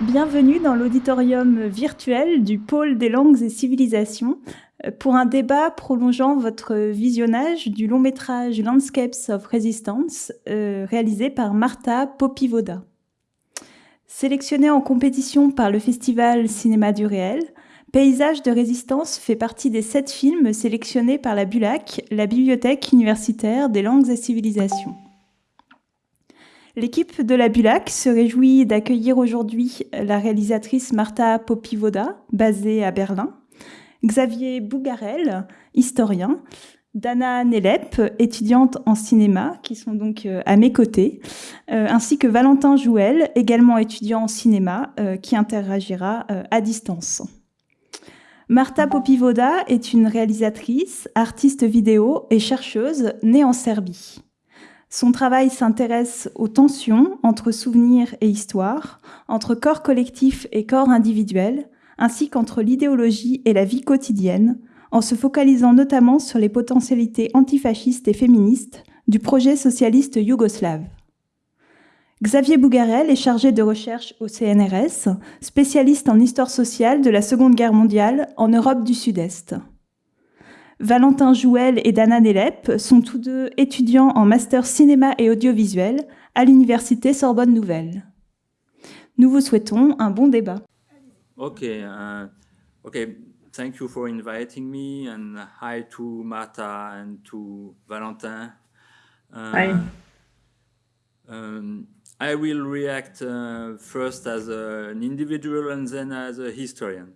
Bienvenue dans l'auditorium virtuel du pôle des langues et civilisations euh, pour un débat prolongeant votre visionnage du long métrage Landscapes of Resistance euh, réalisé par Marta Popivoda. Sélectionné en compétition par le festival Cinéma du réel, Paysage de résistance fait partie des sept films sélectionnés par la BULAC, la Bibliothèque universitaire des langues et civilisations. L'équipe de la Bulac se réjouit d'accueillir aujourd'hui la réalisatrice Marta Popivoda, basée à Berlin, Xavier Bougarel, historien, Dana Nelep, étudiante en cinéma, qui sont donc euh, à mes côtés, euh, ainsi que Valentin Jouel, également étudiant en cinéma, euh, qui interagira à distance. Marta Popivoda est une réalisatrice, artiste vidéo et chercheuse née en Serbie. Son travail s'intéresse aux tensions entre souvenirs et histoire, entre corps collectif et corps individuel, ainsi qu'entre l'idéologie et la vie quotidienne, en se focalisant notamment sur les potentialités antifascistes et féministes du projet socialiste yougoslave. Xavier Bougarel est chargé de recherche au CNRS, spécialiste en histoire sociale de la Seconde Guerre mondiale en Europe du Sud-Est. Valentin Jouel et Dana Nelep sont tous deux étudiants en master cinéma et audiovisuel à l'université Sorbonne Nouvelle. Nous vous souhaitons un bon débat. Okay, uh, okay. Thank you for inviting me, and hi to Marta and to Valentin. Uh, hi. Um, I will react uh, first as a, an individual and then as a historian.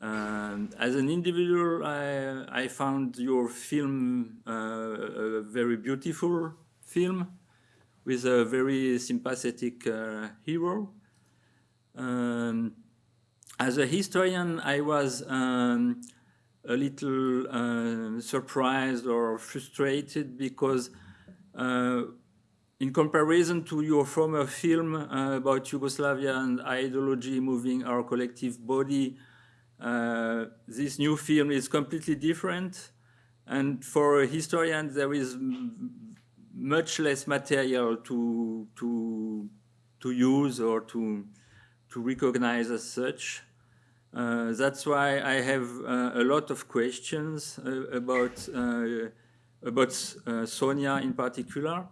Um, as an individual, I, I found your film uh, a very beautiful film with a very sympathetic uh, hero. Um, as a historian, I was um, a little uh, surprised or frustrated because uh, in comparison to your former film uh, about Yugoslavia and ideology moving our collective body, this new film is completely different. And for a historian, there is much less material to, to, to use or to, to recognize as such. Uh, that's why I have uh, a lot of questions uh, about, uh, about Sonia in particular.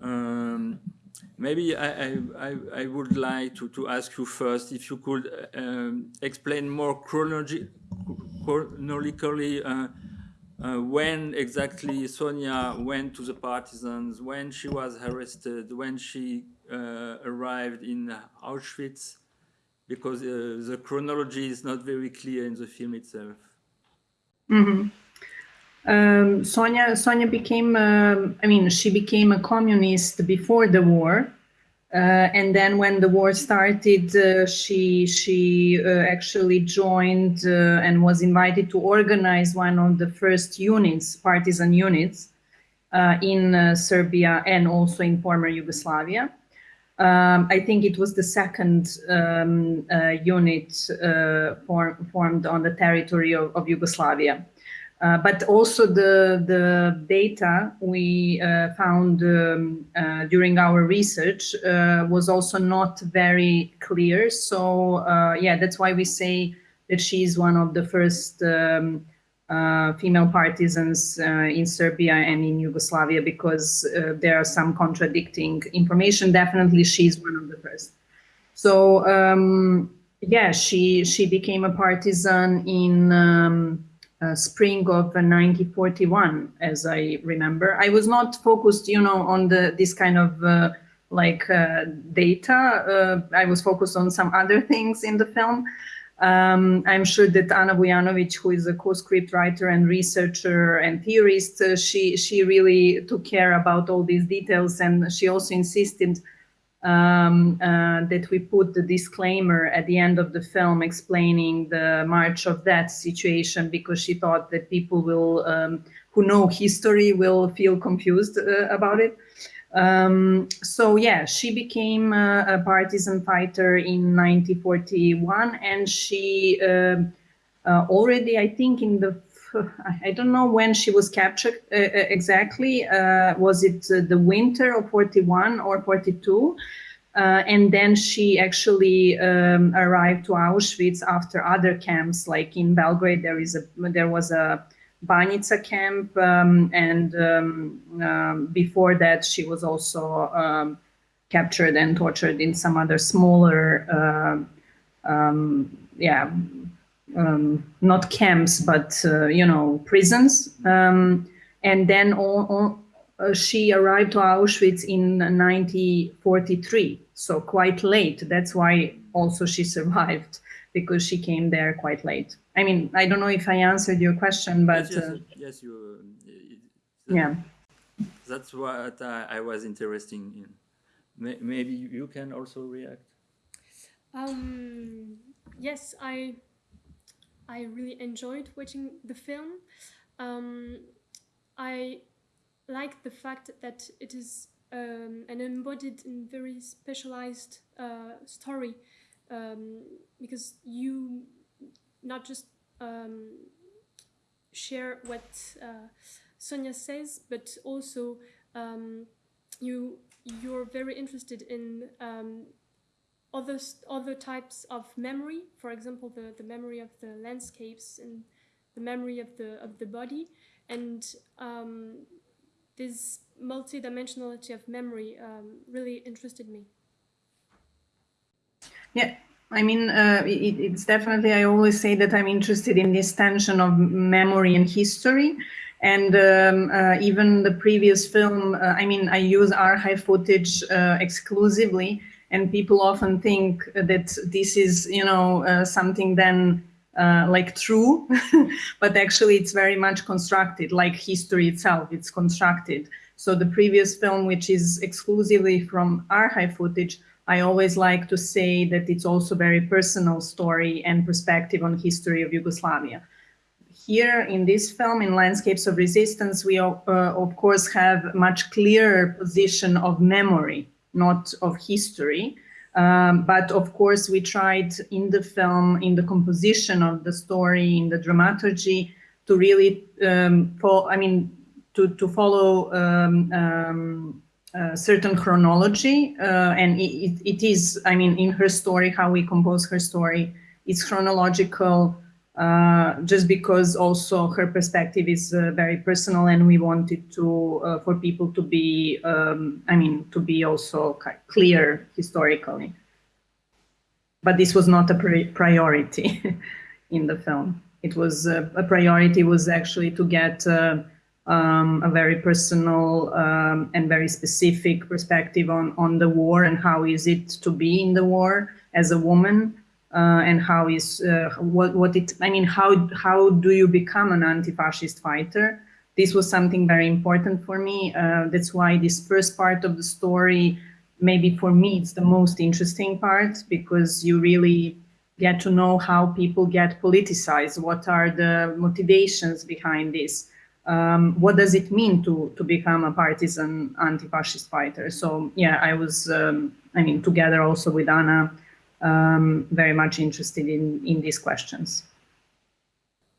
Um, Maybe I, I, I, would like to, to ask you first if you could um, explain more chronologi chronologically uh, uh, when exactly Sonia went to the partisans, when she was arrested, when she uh, arrived in Auschwitz, because uh, the chronology is not very clear in the film itself. Mm -hmm. Um, Sonia, Sonia became, uh, I mean, she became a communist before the war. Uh, and then when the war started, uh, she, she uh, actually joined uh, and was invited to organize one of the first units, partisan units, uh, in Serbia and also in former Yugoslavia. Um, I think it was the second um, unit form, formed on the territory of, of Yugoslavia. Uh, but also the, the data we uh, found um, uh, during our research uh, was also not very clear. So uh, yeah, that's why we say that she's one of the first um, uh, female partisans in Serbia and in Yugoslavia because there are some contradicting information. Definitely she's one of the first. So um, yeah, she, she became a partisan in um, uh, spring of 1941, as I remember. I was not focused, you know, on the this kind of uh, like uh, data. Uh, I was focused on some other things in the film. Um, I'm sure that Ana Vujanovic, who is a co-script writer and researcher and theorist, uh, she she really took care about all these details, and she also insisted um, uh, that we put the disclaimer at the end of the film explaining the march of that situation because she thought that people will um, who know history will feel confused uh, about it. Um, so yeah, she became a, a, partisan fighter in 1941 and she uh, uh, already, I think in the I don't know when she was captured uh, uh exactly. Uh, was it uh, the winter of 41 or 42? Uh, and then she actually um, arrived to Auschwitz after other camps, like in Belgrade, there is a there was a Banjica camp, um, and um, um, before that, she was also um, captured and tortured in some other smaller, uh, um, not camps, but uh, you know, prisons. and then all, all, uh, she arrived to Auschwitz in 1943, so quite late. That's why also she survived because she came there quite late. I mean, I don't know if I answered your question, but yes, yes, uh, yes you. Uh, yeah. That's what I, I was interested in. Maybe you can also react. Um, yes, I I really enjoyed watching the film. Um, I like the fact that it is um, an embodied and very specialized uh, story um, because you not just um, share what uh, Sonia says, but also um, you you're very interested in um, other other types of memory. For example, the the memory of the landscapes and the memory of the of the body, and um, this multidimensionality of memory um, really interested me. Yeah, I mean, uh, it, it's definitely, I always say that I'm interested in this tension of memory and history. And um, uh, even the previous film, uh, I mean, I use archive footage uh, exclusively, and people often think that this is, you know, uh, something then uh, like true, but actually it's very much constructed, like history itself, it's constructed. So the previous film, which is exclusively from archive footage, I always like to say that it's also very personal story and perspective on history of Yugoslavia. Here in this film, in Landscapes of Resistance, we uh, of course have much clearer position of memory, not of history. Um, but of course, we tried in the film, in the composition of the story, in the dramaturgy, to really, um, I mean, to, to follow um, um uh, certain chronology uh, and it, it is i mean in her story how we compose her story it's chronological uh, just because also her perspective is uh, very personal and we wanted to uh, for people to be um, i mean to be also clear historically. But this was not a priority in the film. It was a priority was actually to get um, a very personal um, and very specific perspective on, on the war and how is it to be in the war as a woman uh, and how is uh, what what it I mean how how do you become an anti-fascist fighter? This was something very important for me. Uh, that's why this first part of the story maybe for me it's the most interesting part because you really get to know how people get politicized. What are the motivations behind this? Um, what does it mean to to become a partisan anti-fascist fighter? So yeah, I was, um, I mean, together also with Ana, um, very much interested in in these questions.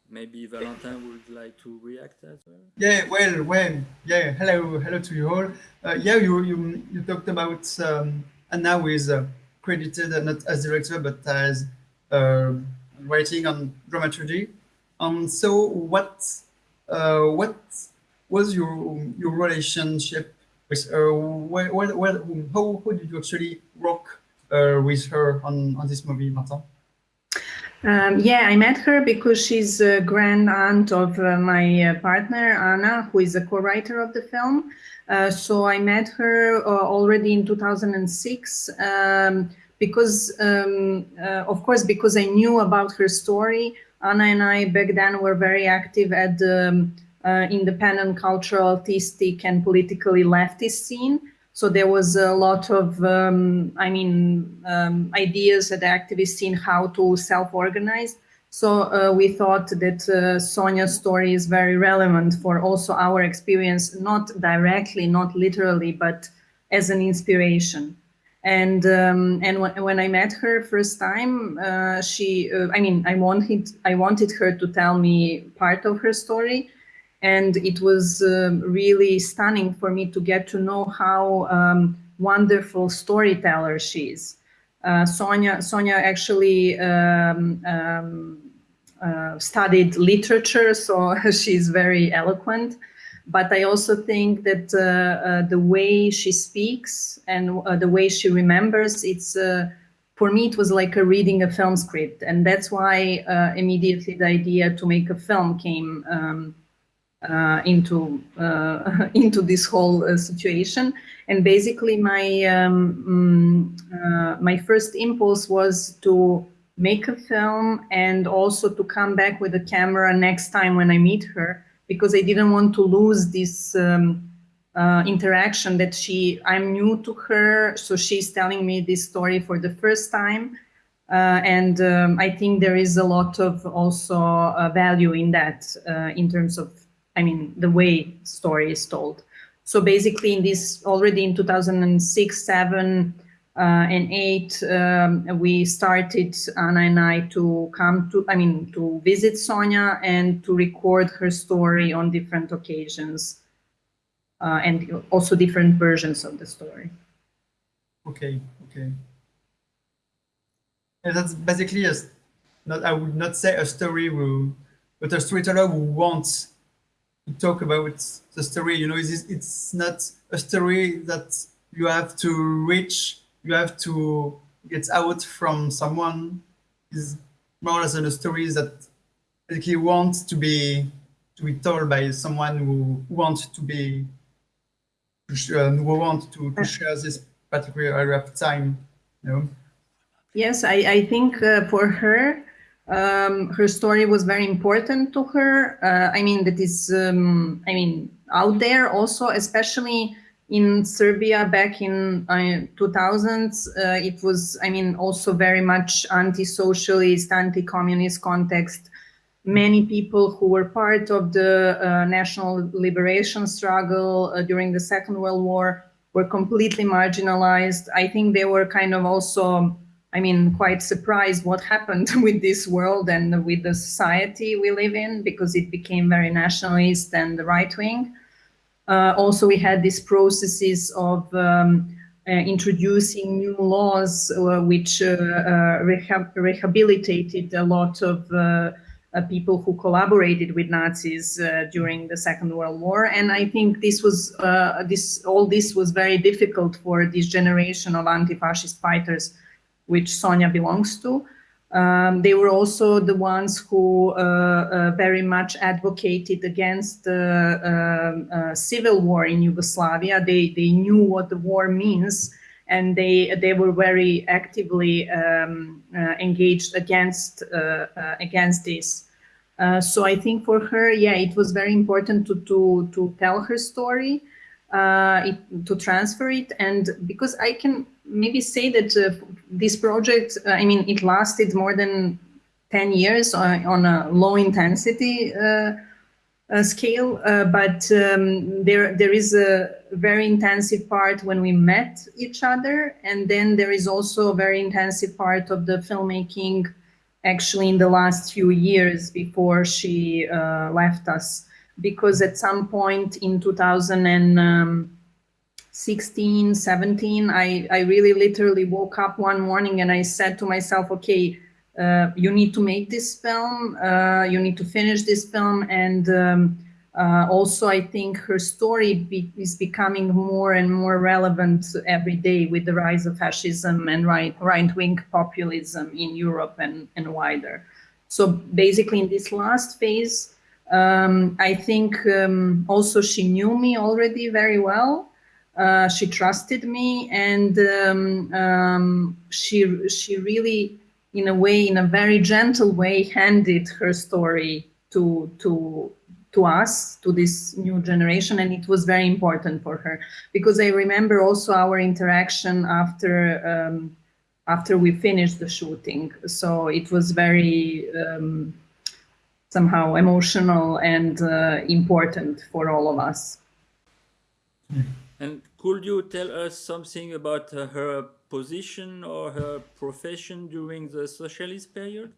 Maybe Valentin would like to react as well. Yeah, well, well, yeah. Hello, hello to you all. Uh, yeah, you you you talked about um, Ana who is uh, credited uh, not as director but as uh, writing on dramaturgy. Um, so what uh, what was your your relationship with her? What, what, what, how, how did you actually work uh, with her on, on this movie, Martin? Um, yeah, I met her because she's a grand aunt of uh, my uh, partner, Ana, who is a co-writer of the film. Uh, so I met her uh, already in 2006 um, because, um, uh, of course, because I knew about her story. Ana and I back then were very active at the um, uh, independent cultural, artistic, and politically leftist scene. So there was a lot of, um, I mean, um, ideas that the activist scene how to self-organize. So uh, we thought that uh, Sonia's story is very relevant for also our experience, not directly, not literally, but as an inspiration and um, and when I met her first time, uh, she uh, I mean I wanted I wanted her to tell me part of her story, and it was um, really stunning for me to get to know how um, wonderful storyteller she is. Uh, Sonia, Sonia actually um, um, uh, studied literature, so she's very eloquent. But I also think that uh, uh the way she speaks and uh, the way she remembers, it's uh, for me it was like a reading a film script, and that's why immediately the idea to make a film came um, into into this whole situation. And basically, my um, mm, my first impulse was to make a film and also to come back with a camera next time when I meet her because I didn't want to lose this um, uh, interaction that she, I'm new to her, so she's telling me this story for the first time. Uh, and um, I think there is a lot of also uh, value in that uh, in terms of, I mean, the way story is told. So basically in this, already in 2006, seven, uh, and eight, um, we started Ana and I to come to, I mean, to visit Sonia and to record her story on different occasions, uh, and also different versions of the story. Okay, okay. And that's basically a, not, I would not say a story who, but a storyteller who wants talk about the story. You know, it's, it's not a story that you have to reach you have to get out from someone is more or less a story that basically wants to be to be told by someone who wants to be uh, who want to, to share this particular area of time you know? yes i i think uh, for her um, her story was very important to her uh, i mean that is um, i mean out there also especially in Serbia back in uh, 2000s, uh, it was, I mean, also very much anti-socialist, anti-communist context. Many people who were part of the uh, national liberation struggle uh, during the Second World War were completely marginalized. I think they were kind of also, I mean, quite surprised what happened with this world and with the society we live in because it became very nationalist and the right-wing. Uh, also, we had these processes of um, uh, introducing new laws uh, which uh, uh, rehab rehabilitated a lot of uh, people who collaborated with Nazis during the Second World War. And I think this was this all this was very difficult for this generation of anti-fascist fighters, which Sonia belongs to. Um, they were also the ones who uh, uh, very much advocated against the um, uh, civil war in Yugoslavia. They, they knew what the war means and they, they were very actively um, uh, engaged against, uh, uh, against this. so I think for her, yeah, it was very important to, to, to tell her story, it, to transfer it. And because I can maybe say that uh, this project, uh, I mean, it lasted more than 10 years on, on a low intensity uh, scale, but um, there there is a very intensive part when we met each other, and then there is also a very intensive part of the filmmaking actually in the last few years before she uh, left us. Because at some point in 2000 and um, 16, 17, I, I really literally woke up one morning and I said to myself, okay, uh, you need to make this film, uh, you need to finish this film. And um, uh, also, I think her story be, is becoming more and more relevant every day with the rise of fascism and right, right-wing populism in Europe and, and wider. So basically in this last phase, um, I think um, also she knew me already very well. Uh, she trusted me and um, um, she she really in a way in a very gentle way handed her story to to to us to this new generation and it was very important for her. Because i remember also our interaction after um, after we finished the shooting. So it was very um, somehow emotional and uh, important for all of us. Mm. And could you tell us something about uh, her position or her profession during the socialist period?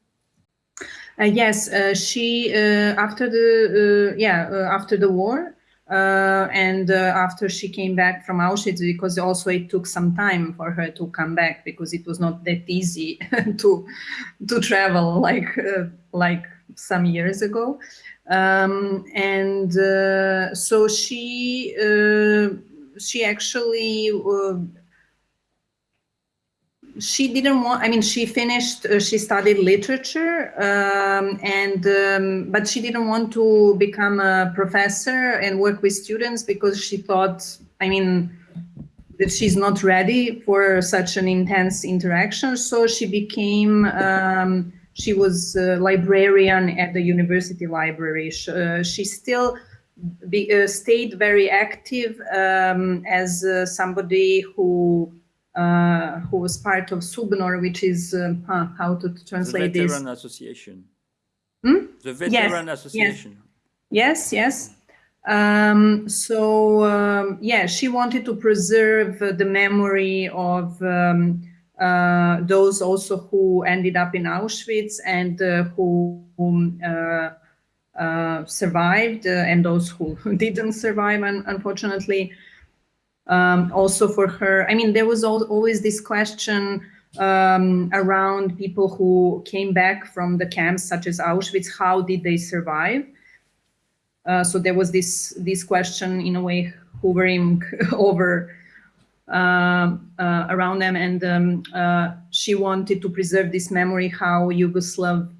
Uh, yes, uh, she uh, after the uh, yeah uh, after the war, and after she came back from Auschwitz, because also it took some time for her to come back because it was not that easy to to travel like like some years ago. Um, and so she she actually uh, she didn't want i mean she finished uh, she studied literature um, and um, but she didn't want to become a professor and work with students because she thought i mean that she's not ready for such an intense interaction. So she became um, she was a librarian at the university library. Uh, she still be, uh, stayed very active um, as uh, somebody who uh, who was part of Subnor, which is um, huh, how to translate the Veteran this. Association. Hmm? The Veteran Association. Yes, yes. Um, so um, yeah, she wanted to preserve uh, the memory of um, uh, those also who ended up in Auschwitz and uh, who uh, survived, uh, and those who didn't survive, un unfortunately um, also for her. I mean, there was al always this question um, around people who came back from the camps, such as Auschwitz. How did they survive? Uh, so there was this this question in a way hovering over uh, uh, around them, and um, uh, she wanted to preserve this memory how Yugoslav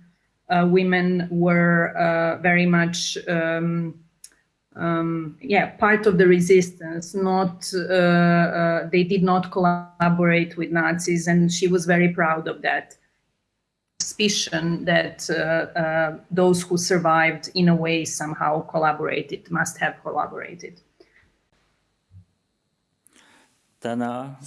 uh, women were uh, very much um, um, yeah, part of the resistance. Not uh, uh, they did not collaborate with Nazis, and she was very proud of that. Suspicion that uh, uh those who survived, in a way, somehow collaborated, must have collaborated. Dana.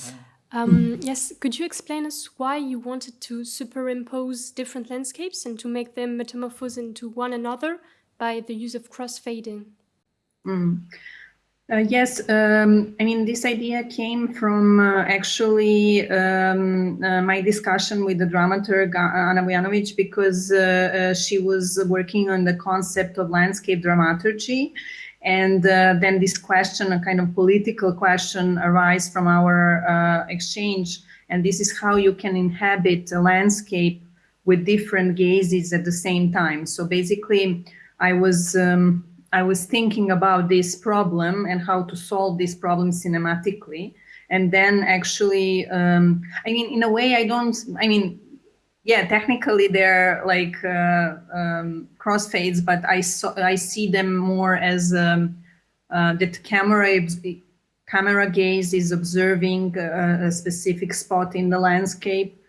Um, yes, could you explain us why you wanted to superimpose different landscapes and to make them metamorphose into one another by the use of crossfading? Mm. Uh, yes, um, I mean, this idea came from uh, actually um, uh, my discussion with the dramaturg Ana Vujanovic because uh, uh, she was working on the concept of landscape dramaturgy. And uh, then this question, a kind of political question, arise from our exchange. And this is how you can inhabit a landscape with different gazes at the same time. So basically, I was um, I was thinking about this problem and how to solve this problem cinematically. And then actually, um, I mean, in a way, I don't, I mean, yeah, technically they're like uh, um, crossfades, but I, saw, I see them more as um, uh, that camera, camera gaze is observing a, a specific spot in the landscape.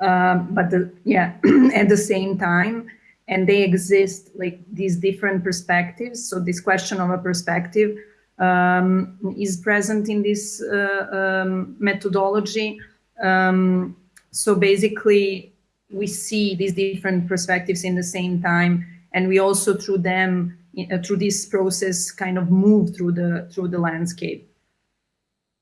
Um, but the, yeah, at the same time, and they exist like these different perspectives. So this question of a perspective um, is present in this uh, um, methodology. Um, so basically, we see these different perspectives in the same time, and we also through them, uh, through this process, kind of move through the through the landscape.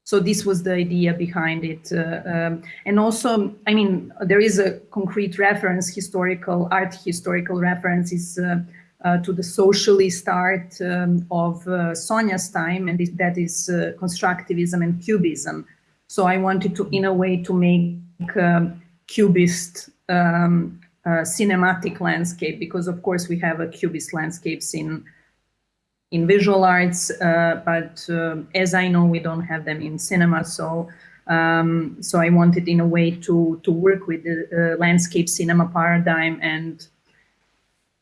So this was the idea behind it. Uh, um, and also, I mean, there is a concrete reference, historical, art historical references uh, uh, to the socialist art um, of uh, Sonia's time, and that is uh, constructivism and cubism. So I wanted to, in a way, to make um, cubist um, uh, cinematic landscape, because of course we have a cubist landscapes in in visual arts, uh, but uh, as I know, we don't have them in cinema. So, um, so I wanted in a way to to work with the uh, landscape cinema paradigm and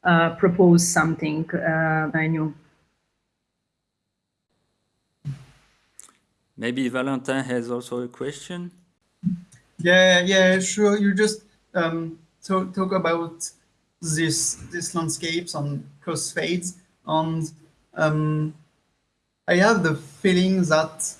uh, propose something uh, new. Maybe Valentin has also a question. Yeah, yeah, sure. You just um, talk talk about this this landscapes on crossfades and um, I have the feeling that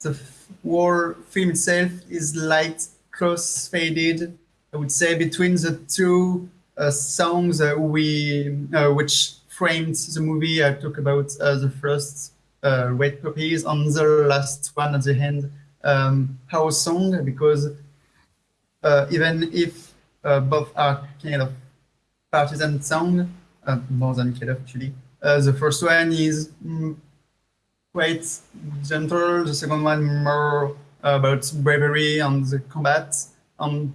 the war film itself is light cross-faded, I would say, between the two uh, songs we uh, which framed the movie. I talk about uh, the first uh, Red Poppies and the last one at the end, um, Our Song, because even if both are kind of partisan song, more than kind of actually, uh, the first one is mm, quite gentle. The second one more about bravery and the combat. And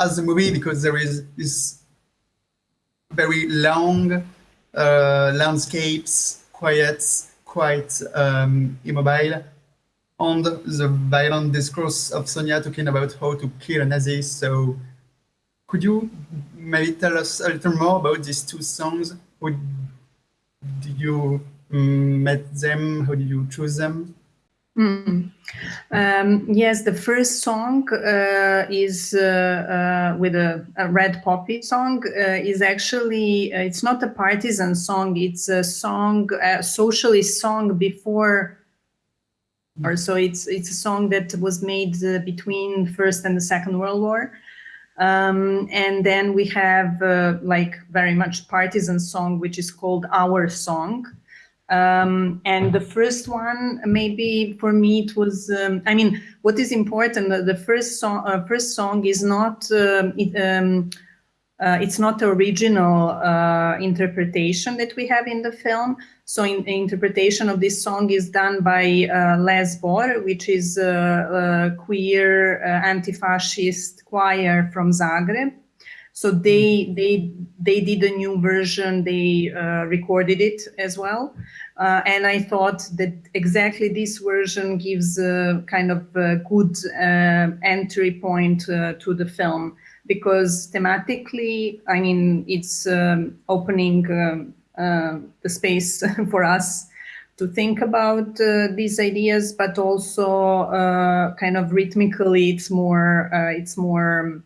as a movie, because there is this very long uh, landscapes, quiet, quite um, immobile, and the violent discourse of Sonia talking about how to kill a Nazi. So could you maybe tell us a little more about these two songs? How did you um, met them? How did you choose them? Mm. Um, yes, the first song uh, is uh, uh, with a, a, red poppy song. Uh, is actually uh, it's not a partisan song. It's a song, a socialist song before, or so it's it's a song that was made uh, between First and the Second World War. Um, and then we have like very much partisan song, which is called Our Song. Um, and the first one, maybe for me, it was. Um, I mean, what is important? The first song, uh, first song is not. Um, it, um, uh, it's not the original uh, interpretation that we have in the film. So, in, interpretation of this song is done by uh, Le Zbor, which is a, a queer uh, anti-fascist choir from Zagreb. So they they they did a new version. They uh, recorded it as well, uh, and I thought that exactly this version gives a kind of a good entry point to the film because thematically, I mean, it's um, opening um, uh, the space for us to think about uh, these ideas, but also kind of rhythmically, it's more it's more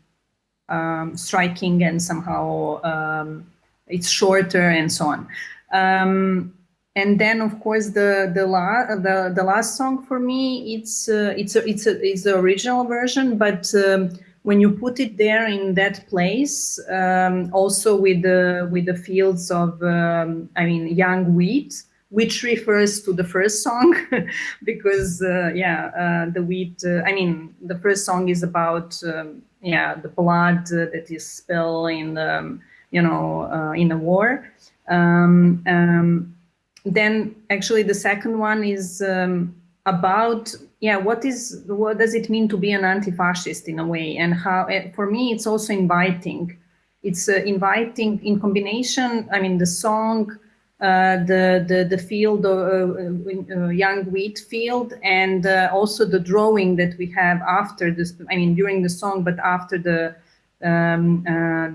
um, striking and somehow um, it's shorter and so on. Um, and then, of course, the the, the the last song for me, it's uh, it's a, it's a, it's the original version, but um, when you put it there in that place, um, also with the with the fields of um, I mean young wheat, which refers to the first song because uh, yeah uh, the wheat uh, i mean the first song is about um, yeah the blood that is spilled in the um, you know uh, in the war. Um, um, then actually the second one is about yeah what is what does it mean to be an anti-fascist in a way? And how eh, for me it's also inviting. It's uh, inviting in combination i mean the song uh, the, the the field of uh, uh, young wheat field and also the drawing that we have after this I mean during the song but after the um,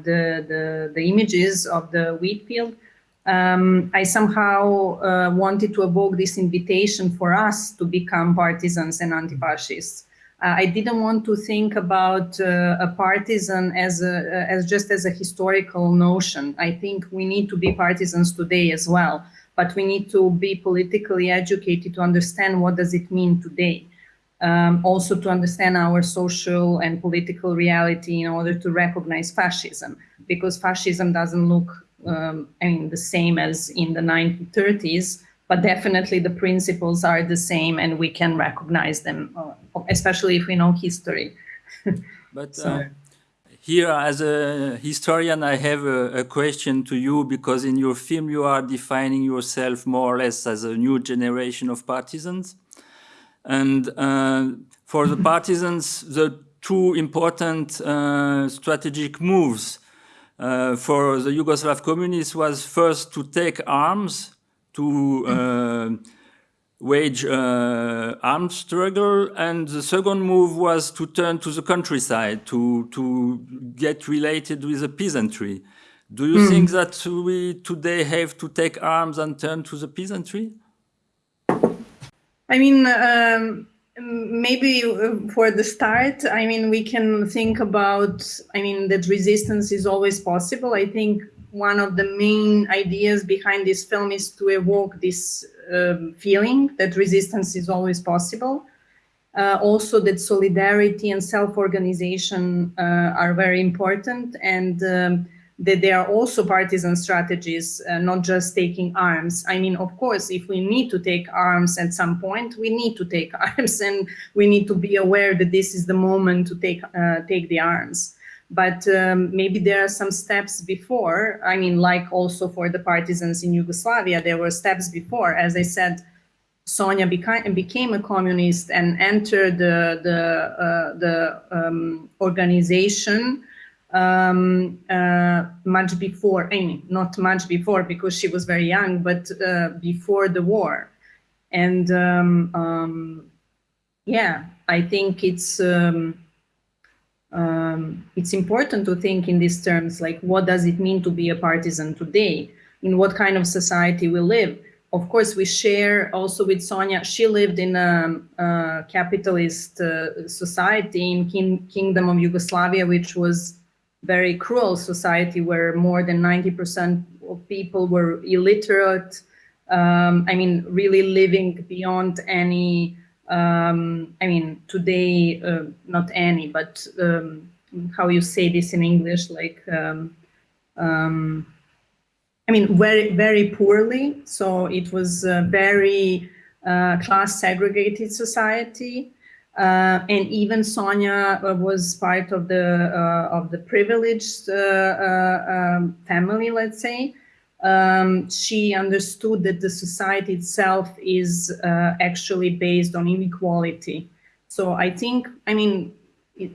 the, the the images of the wheat field um, I somehow uh, wanted to evoke this invitation for us to become partisans and anti-fascists. Uh, I didn't want to think about uh, a partisan as a, uh, as just as a historical notion. I think we need to be partisans today as well, but we need to be politically educated to understand what does it mean today. Um, also to understand our social and political reality in order to recognize fascism, because fascism doesn't look, um, I mean, the same as in the 1930s but definitely the principles are the same and we can recognize them, uh, especially if we know history. but uh, here, as a historian, I have a, a, question to you because in your film you are defining yourself more or less as a new generation of partisans. And uh, for the partisans, the two important uh, strategic moves uh, for the Yugoslav communists was first to take arms to uh, wage uh, armed struggle, and the second move was to turn to the countryside to to get related with the peasantry. Do you mm. think that we today have to take arms and turn to the peasantry? I mean, um, maybe uh, for the start, I mean, we can think about, I mean, that resistance is always possible. I think one of the main ideas behind this film is to evoke this um, feeling that resistance is always possible. Uh, also that solidarity and self-organization uh, are very important and um, that there are also partisan strategies, uh, not just taking arms. I mean, of course, if we need to take arms at some point, we need to take arms and we need to be aware that this is the moment to take, uh, take the arms but um, maybe there are some steps before. I mean, like also for the partisans in Yugoslavia, there were steps before. As I said, Sonia became, became a communist and entered the, the, uh, the um, organization um, uh, much before, I mean, not much before because she was very young, but uh, before the war. And um, um, yeah, I think it's um, um, it's important to think in these terms, like what does it mean to be a partisan today? In what kind of society we live? Of course, we share also with Sonia. She lived in a, a capitalist uh, society in kin Kingdom of Yugoslavia, which was very cruel society where more than 90% of people were illiterate. Um, I mean, really living beyond any um, I mean, today, uh, not any, but um, how you say this in English, like, um, um I mean, very, very poorly. So it was a very uh, class segregated society. Uh, and even Sonia uh, was part of the uh, of the privileged uh, um, family, let's say um, she understood that the society itself is uh, actually based on inequality. So I think, I mean, it,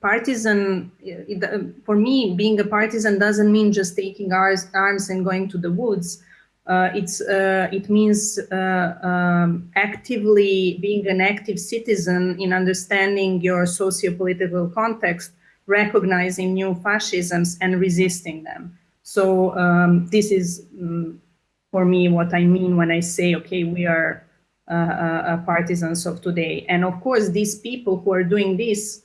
partisan, it, uh, for me, being a partisan doesn't mean just taking arms, arms and going to the woods. Uh, it's uh, it means uh, um, actively being an active citizen in understanding your socio-political context, recognizing new fascisms and resisting them. So um, this is um, for me what I mean when I say, okay, we are uh, uh, uh, partisans of today. And of course, these people who are doing this,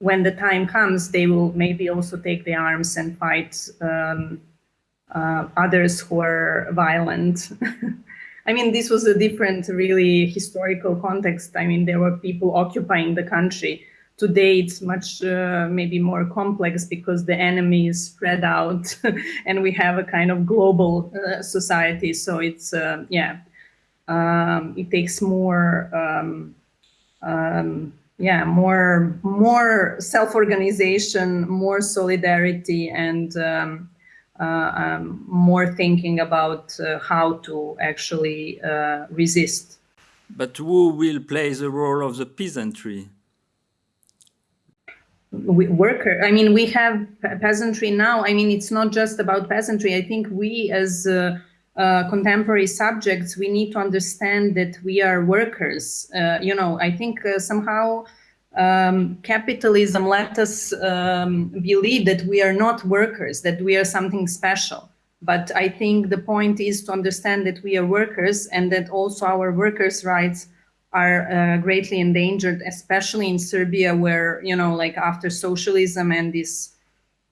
when the time comes, they will maybe also take the arms and fight um, uh, others who are violent. I mean, this was a different, really historical context. I mean, there were people occupying the country today it's much uh, maybe more complex because the enemy is spread out and we have a kind of global uh, society so it's uh, yeah um, it takes more um, um, yeah more more self-organization more solidarity and um, uh, um, more thinking about uh, how to actually uh, resist. But who will play the role of the peasantry? Worker i mean we have peasantry now. I mean it's not just about peasantry. I think we as uh, uh, contemporary subjects we need to understand that we are workers. Uh, you know i think uh, somehow um, capitalism let us um, believe that we are not workers that we are something special. But i think the point is to understand that we are workers and that also our workers rights are uh, greatly endangered, especially in Serbia, where, you know, like after socialism and this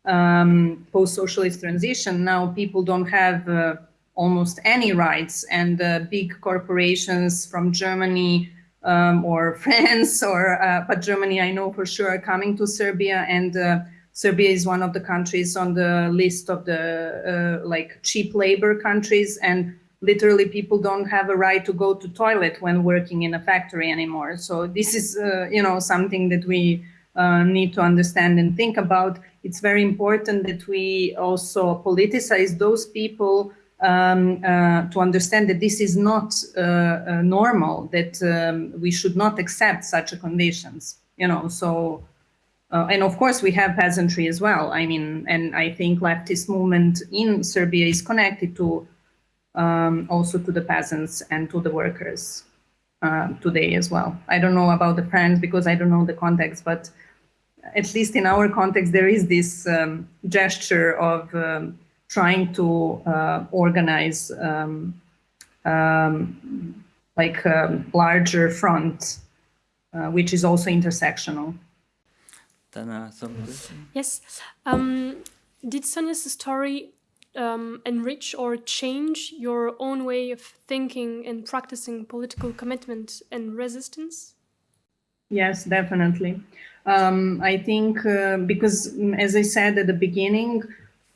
um, post-socialist transition, now people don't have uh, almost any rights. And uh, big corporations from Germany um, or France or, uh, but Germany, I know for sure are coming to Serbia and uh, Serbia is one of the countries on the list of the uh, like cheap labor countries and literally people don't have a right to go to toilet when working in a factory anymore. So this is, uh, you know, something that we uh, need to understand and think about. It's very important that we also politicize those people um, uh, to understand that this is not uh, uh, normal, that um, we should not accept such conditions, you know, so uh, and of course, we have peasantry as well. I mean, and I think leftist movement in Serbia is connected to um, also to the peasants and to the workers uh, today as well. I don't know about the French because I don't know the context, but at least in our context, there is this um, gesture of um, trying to uh, organize um, um, like a larger front, uh, which is also intersectional. Dana, Yes. Um, did Sonia's story um, enrich or change your own way of thinking and practicing political commitment and resistance? Yes, definitely. Um, I think uh, because, mm, as I said at the beginning,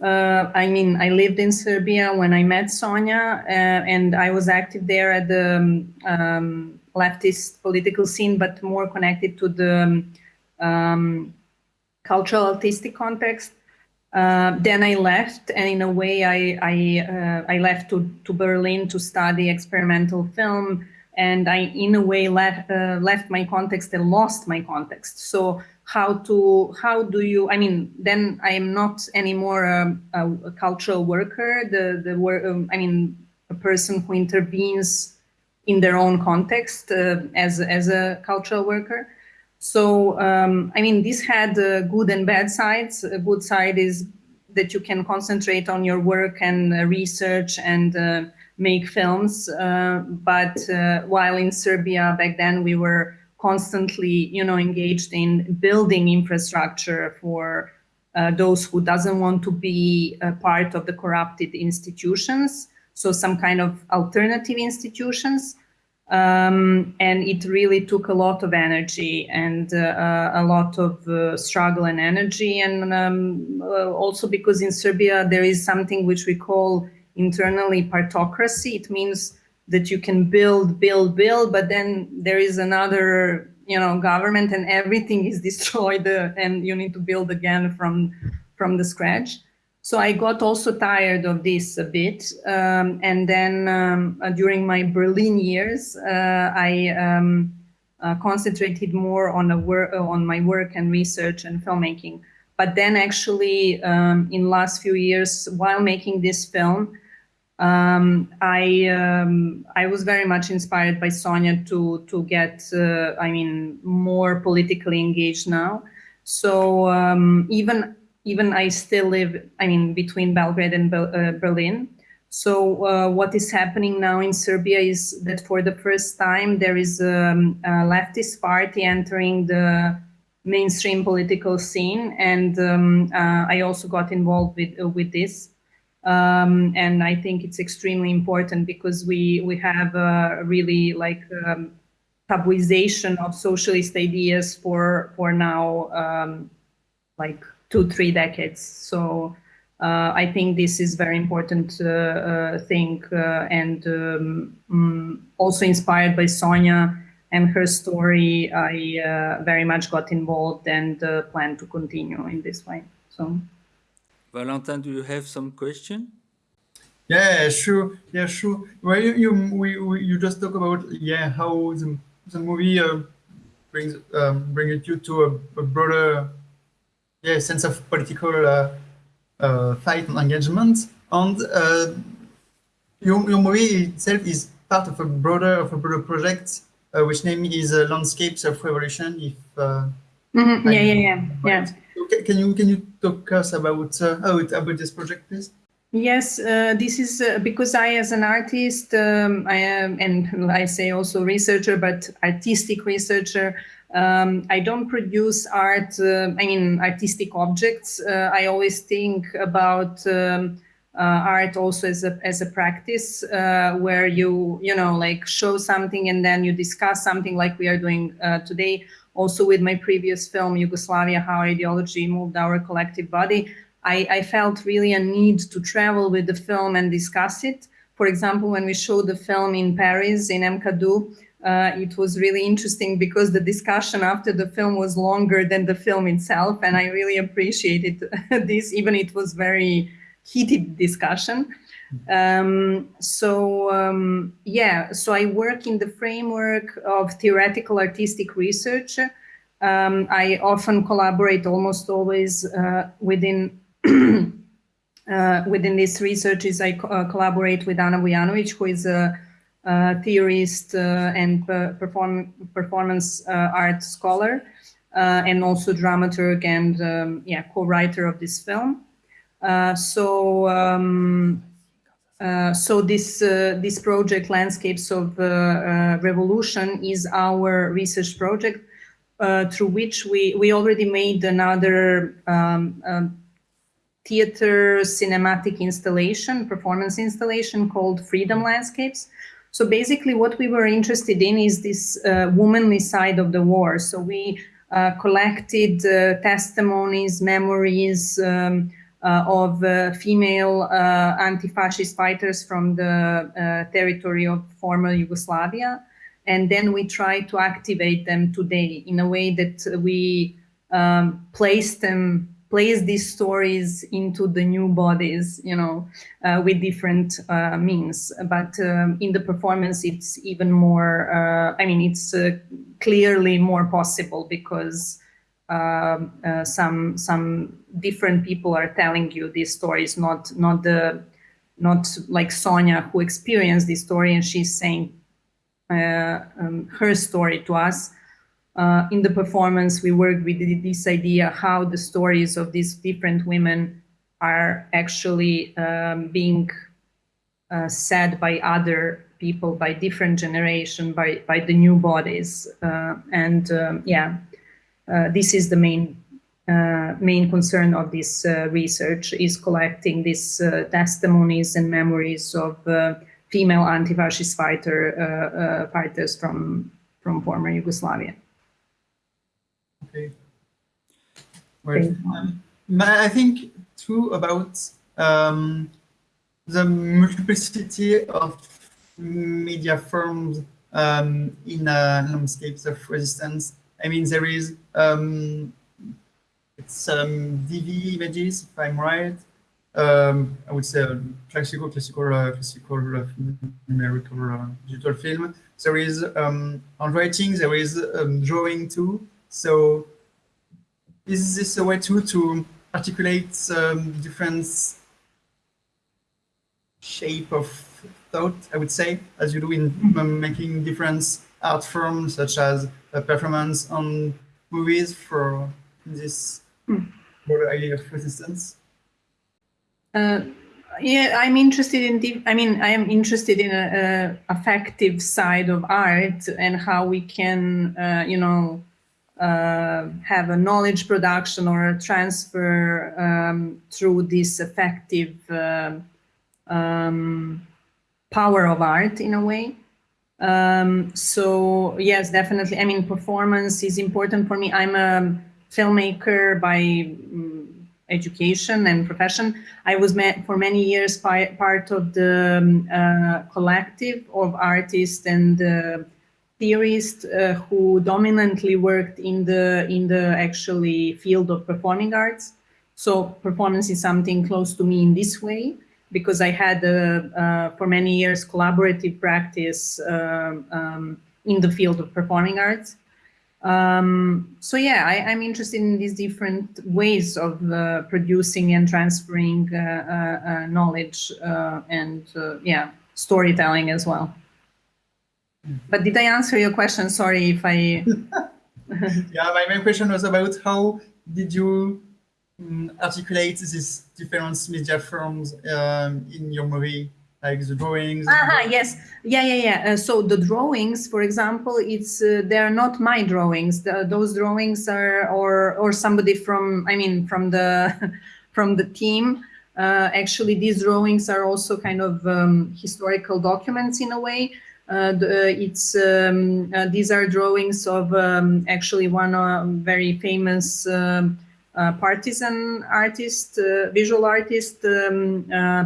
uh, I mean, I lived in Serbia when I met Sonia, uh, and I was active there at the um, um leftist political scene, but more connected to the um, cultural artistic context. Uh, then I left, and in a way, I I, uh, I left to, to Berlin to study experimental film, and I, in a way, left uh, left my context and lost my context. So how to how do you? I mean, then I am not anymore a, a, cultural worker. The the work. Um, I mean, a person who intervenes in their own context uh, as as a cultural worker. So um, I mean, this had uh, good and bad sides. A good side is that you can concentrate on your work and uh, research and uh, make films. Uh, but uh, while in Serbia back then, we were constantly, you know, engaged in building infrastructure for uh, those who doesn't want to be a part of the corrupted institutions. So some kind of alternative institutions. Um, and it really took a lot of energy and uh, a lot of uh, struggle and energy. And um, uh, also because in Serbia, there is something which we call internally partocracy. It means that you can build, build, build, but then there is another, you know, government and everything is destroyed uh, and you need to build again from, from the scratch. So I got also tired of this a bit. Um, and then um, uh, during my Berlin years, uh, I um, uh, concentrated more on, a wor on my work and research and filmmaking. But then actually um, in last few years, while making this film, um, I um, I was very much inspired by Sonia to to get uh, I mean more politically engaged now. So um, even even I still live I mean between Belgrade and Be uh, Berlin. So uh, what is happening now in Serbia is that for the first time there is um, a leftist party entering the mainstream political scene, and um, uh, I also got involved with with this. Um, and I think it's extremely important because we we have a really like um, tabuization of socialist ideas for for now um, like two three decades. So uh, I think this is very important uh, uh, thing uh, and um, mm, also inspired by Sonia and her story. I uh, very much got involved and uh, plan to continue in this way. So. Valentin, do you have some question? Yeah, sure. Yeah, sure. Well, you you we, we you just talk about yeah how the, the movie uh, brings um, brings you to a, a, broader yeah sense of political uh, uh, fight and engagement, and uh, your your movie itself is part of a broader of a broader project, uh, which name is uh, Landscapes of Revolution. If mm -hmm. yeah, yeah, yeah, yeah. Can you can you talk us about uh, about this project, please? Yes, uh, this is uh, because I, as an artist, um, I am, and I say also researcher, but artistic researcher. Um, I don't produce art. Uh, I mean, artistic objects. Uh, I always think about um, art also as a as a practice uh, where you you know like show something and then you discuss something like we are doing today also with my previous film, Yugoslavia, How Ideology Moved Our Collective Body, I, I felt really a need to travel with the film and discuss it. For example, when we showed the film in Paris, in MKADU, uh, it was really interesting because the discussion after the film was longer than the film itself. And I really appreciated this, even it was very heated discussion. Um, so um, yeah, so I work in the framework of theoretical artistic research. Um, I often collaborate almost always uh, within uh, within these researches. I co uh, collaborate with Ana Vujanovic, who is a, a theorist uh, and perform performance uh, art scholar, uh, and also dramaturg and um, yeah co-writer of this film. So. Um, uh, so this uh, this project, Landscapes of uh, Revolution, is our research project through which we we already made another um, um, theater cinematic installation, performance installation called Freedom Landscapes. So basically what we were interested in is this womanly side of the war. So we collected testimonies, memories, um, uh, of uh, female uh, anti-fascist fighters from the territory of former Yugoslavia. And then we try to activate them today in a way that we um, place them place these stories into the new bodies, you know, uh, with different uh, means. But um, in the performance, it's even more, uh, I mean, it's uh, clearly more possible because uh, some some different people are telling you these stories, not not the not like Sonia who experienced this story and she's saying uh, um, her story to us uh, in the performance, we worked with this idea how the stories of these different women are actually um, being uh, said by other people, by different generation, by, by the new bodies. Uh, and um, yeah, uh, this is the main uh, main concern of this uh, research is collecting these testimonies and memories of female anti-fascist fighter, fighters from, from former Yugoslavia. Okay. Um, I think too about um, the multiplicity of media forms um, in uh, landscapes of resistance. I mean, there is um, it's um, DV images, if I'm right. Um, I would say classical, classical, uh, classical uh, numerical uh, digital film. There is um, handwriting. There is um, drawing too. So is this a way too to articulate um, different shape of thought, I would say, as you do in mm-hmm. making different art forms, such as a performance on movies for this mm. idea of resistance? Uh, yeah, I'm interested in the, I mean, I am interested in a, a affective side of art and how we can, uh, you know, uh, have a knowledge production or a transfer um, through this effective uh, um, power of art in a way. Um, so yes, definitely. I mean, performance is important for me. I'm a filmmaker by um, education and profession. I was for many years part of the um, uh, collective of artists and uh, theorists uh, who dominantly worked in the in the actually field of performing arts. So performance is something close to me in this way because I had uh, uh, for many years collaborative practice um, um, in the field of performing arts. Um, so yeah, I, am interested in these different ways of uh, producing and transferring uh, uh, uh knowledge and yeah, storytelling as well. But did I answer your question? Sorry if I. yeah, my main question was about how did you um, articulate these different media forms um, in your movie, like the drawings? Ah, yes, yeah, yeah, yeah. Uh, so the drawings, for example, it's uh, they are not my drawings. The, those drawings are or or somebody from I mean from the from the team. Uh, actually, these drawings are also kind of um, historical documents in a way. Uh, it's um, uh, these are drawings of um, actually one uh, very famous um, partisan artist, visual artist, um,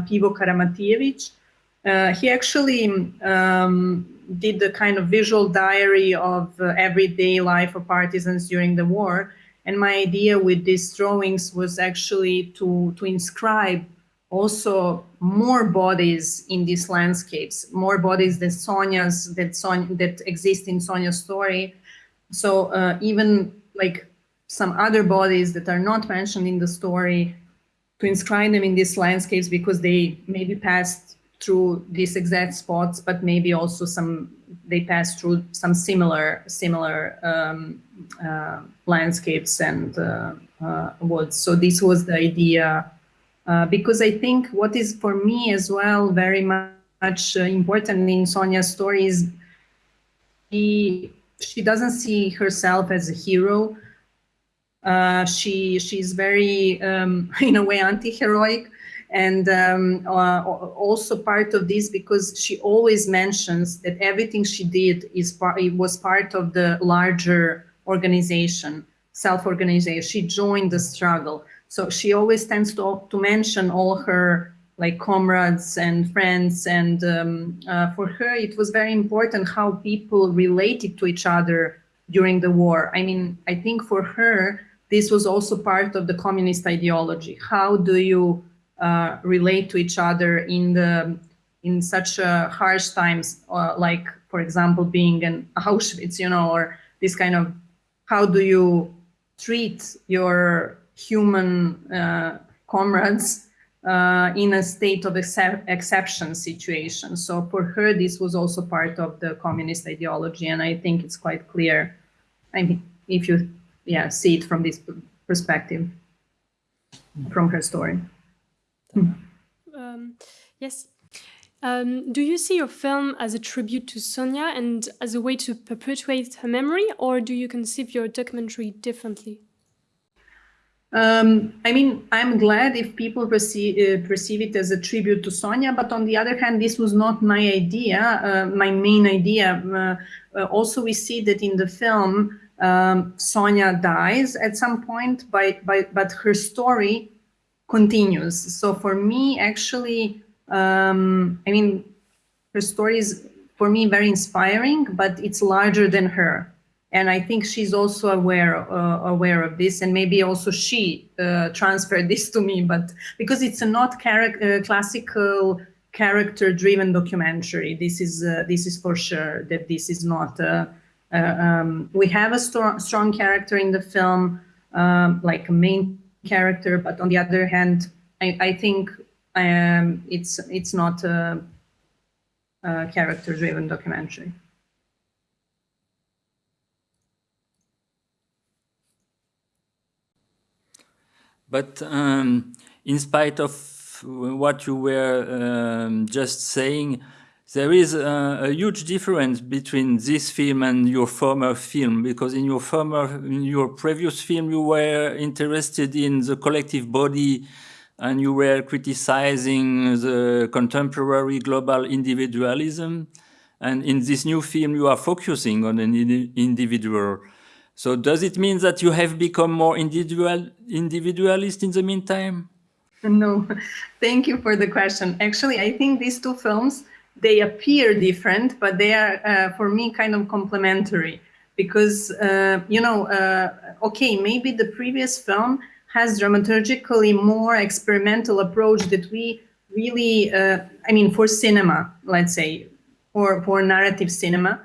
Pivo Karamatijevic. he actually um, did the kind of visual diary of uh, everyday life of partisans during the war. And my idea with these drawings was actually to, to inscribe also more bodies in these landscapes, more bodies than Sonia's that that exist in Sonia's story. So uh, even like some other bodies that are not mentioned in the story, to inscribe them in these landscapes because they maybe passed through these exact spots, but maybe also some they passed through some similar similar um, uh, landscapes and uh, uh woods. So this was the idea uh, because I think what is for me as well very much uh, important in Sonia's story is she, she doesn't see herself as a hero. Uh, she she's very um, in a way anti-heroic and um, uh, also part of this because she always mentions that everything she did is part it was part of the larger organization self-organization she joined the struggle so she always tends to, to mention all her like comrades and friends. And um, uh, for her, it was very important how people related to each other during the war. I mean, I think for her, this was also part of the communist ideology. How do you uh, relate to each other in the in such uh, harsh times, uh, like for example being in Auschwitz, you know, or this kind of how do you treat your human uh, comrades uh, in a state of exception situation. So for her, this was also part of the communist ideology, and I think it's quite clear. I mean, if you yeah see it from this perspective, from her story. Um, yes. Um, do you see your film as a tribute to Sonia and as a way to perpetuate her memory, or do you conceive your documentary differently? Um, I mean, I'm glad if people perceive, uh, perceive it as a tribute to Sonia, but on the other hand, this was not my idea, uh, my main idea. Uh, uh also, we see that in the film, um, Sonia dies at some point, by, by, but her story continues. So for me, actually, um, I mean, her story is, for me, very inspiring, but it's larger than her and I think she's also aware uh, aware of this, and maybe also she uh, transferred this to me. But because it's a not uh, classical character-driven documentary, this is uh, this is for sure that this is not. Uh, um, we have a strong strong character in the film, um, like a main character, but on the other hand, I, I think um, it's it's not a, a character-driven documentary. But um, in spite of what you were um, just saying, there is a, a, huge difference between this film and your former film, because in your former, in your previous film, you were interested in the collective body and you were criticizing the contemporary global individualism. And in this new film, you are focusing on an individual. So does it mean that you have become more individual, individualist in the meantime? No, thank you for the question. Actually, I think these two films, they appear different, but they are, uh, for me, kind of complementary. Because, uh, you know, uh, okay, maybe the previous film has dramaturgically more experimental approach that we really, uh, I mean, for cinema, let's say, or for narrative cinema,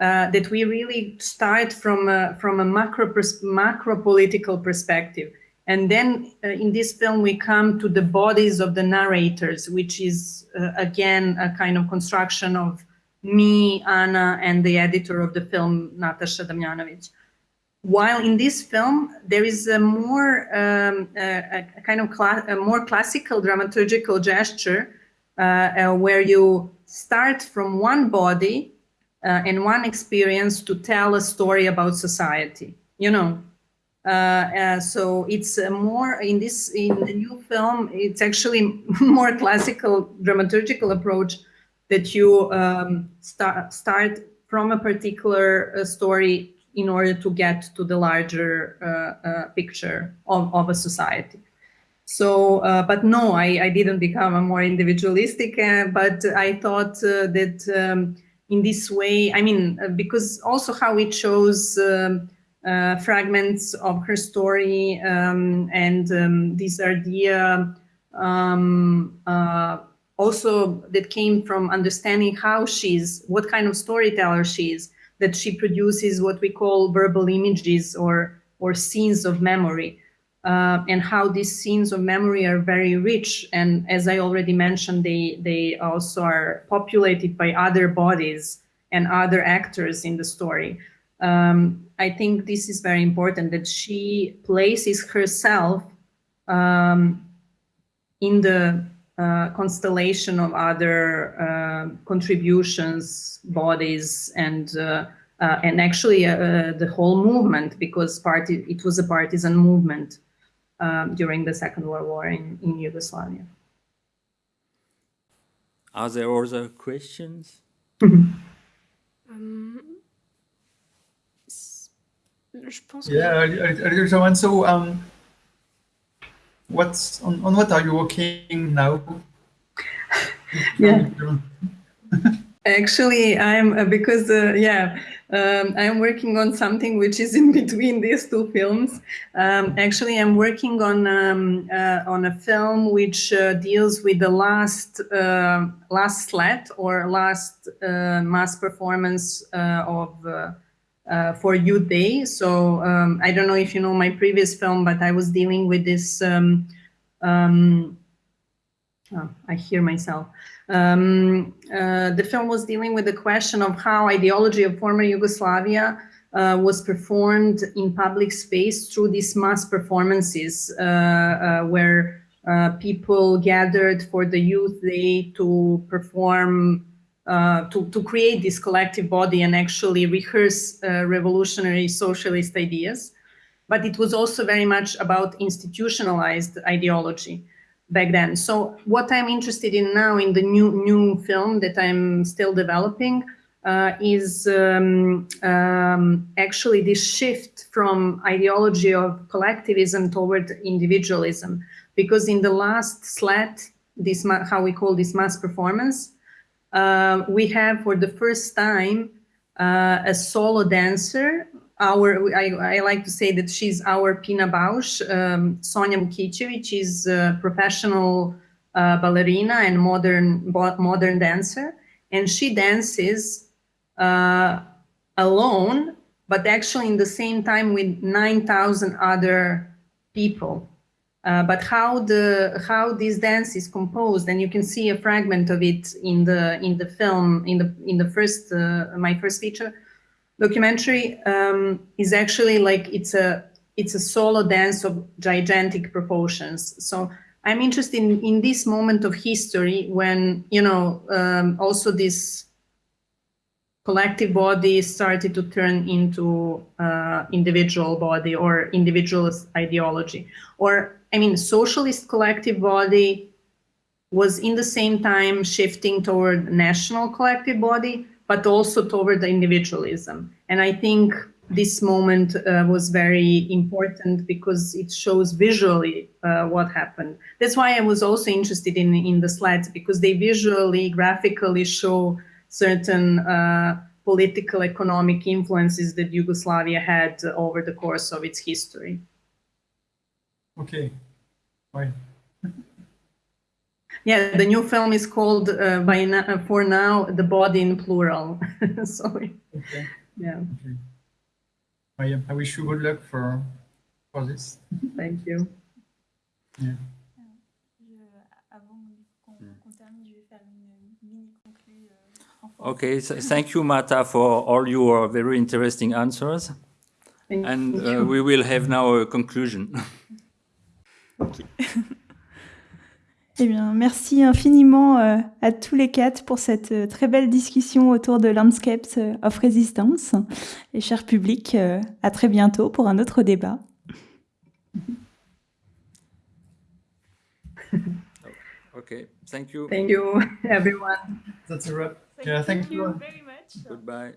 uh, that we really start from a, from a macro, macro political perspective. And then uh, in this film, we come to the bodies of the narrators, which is, uh, again, a kind of construction of me, Ana, and the editor of the film, Natasha Damnjanovic. While in this film, there is a more, um, a, a, kind of a more classical dramaturgical gesture uh, uh, where you start from one body uh, and one experience to tell a story about society, you know. Uh, uh, so it's more in this in the new film it's actually more classical dramaturgical approach that you um, start start from a particular uh, story in order to get to the larger uh, uh, picture of, of a society. So but no I, I didn't become a more individualistic but I thought that um, in this way, I mean, uh, because also how it shows um, uh, fragments of her story um, and um, this idea um, uh, also that came from understanding how she's, what kind of storyteller she is, that she produces what we call verbal images or, or scenes of memory uh, and how these scenes of memory are very rich. And as I already mentioned, they, they also are populated by other bodies and other actors in the story. Um, I think this is very important that she places herself um, in the uh, constellation of other uh, contributions, bodies, and uh, uh and actually uh, the whole movement because party it was a partisan movement um, during the Second World War in, in Yugoslavia. Are there other questions? um, yeah, a little one. So, um, what's on, on what are you working now? yeah. Actually, I'm uh, because uh, yeah, Um, I'm working on something which is in between these two films. Um, actually, I'm working on um, uh, on a film which uh, deals with the last uh, last slet or last uh, mass performance uh, of uh, for Youth Day. So um, I don't know if you know my previous film, but I was dealing with this. Um, um, oh, I hear myself. Um, uh, the film was dealing with the question of how ideology of former Yugoslavia uh, was performed in public space through these mass performances uh, uh where uh, people gathered for the youth day to perform, uh, to, to create this collective body and actually rehearse revolutionary socialist ideas. But it was also very much about institutionalized ideology back then. So what I'm interested in now in the new new film that I'm still developing uh, is um, um, actually this shift from ideology of collectivism toward individualism. Because in the last slet, this how we call this mass performance, uh, we have for the first time uh, a solo dancer our, I, I, like to say that she's our Pina Bausch. Um, Sonja Vukicevic is a professional uh, ballerina and modern modern dancer, and she dances uh, alone, but actually in the same time with 9,000 other people. Uh, but how the how this dance is composed, and you can see a fragment of it in the in the film in the in the first uh, my first feature documentary um, is actually like it's a it's a solo dance of gigantic proportions. So I'm interested in, in this moment of history when you know um, also this collective body started to turn into uh, individual body or individualist ideology or I mean socialist collective body was in the same time shifting toward national collective body but also toward the individualism. And I think this moment uh, was very important because it shows visually uh, what happened. That's why I was also interested in, in the slides because they visually, graphically show certain uh, political, economic influences that Yugoslavia had over the course of its history. Okay, right. Yeah, the new film is called uh, by na for now the body in plural. Sorry. Okay. Yeah. Okay. I, I wish you good luck for for this. Thank you. Yeah. Okay, so thank you, Marta, for all your very interesting answers. Thank and you. uh, we will have now a conclusion. Okay. Eh bien, merci infiniment euh, à tous les quatre pour cette euh, très belle discussion autour de Landscapes euh, of Resistance. Et cher public, à très bientôt pour un autre débat. Okay, thank you. Thank you, everyone. That's a wrap. Thank, yeah, thank, you you. very much. Goodbye.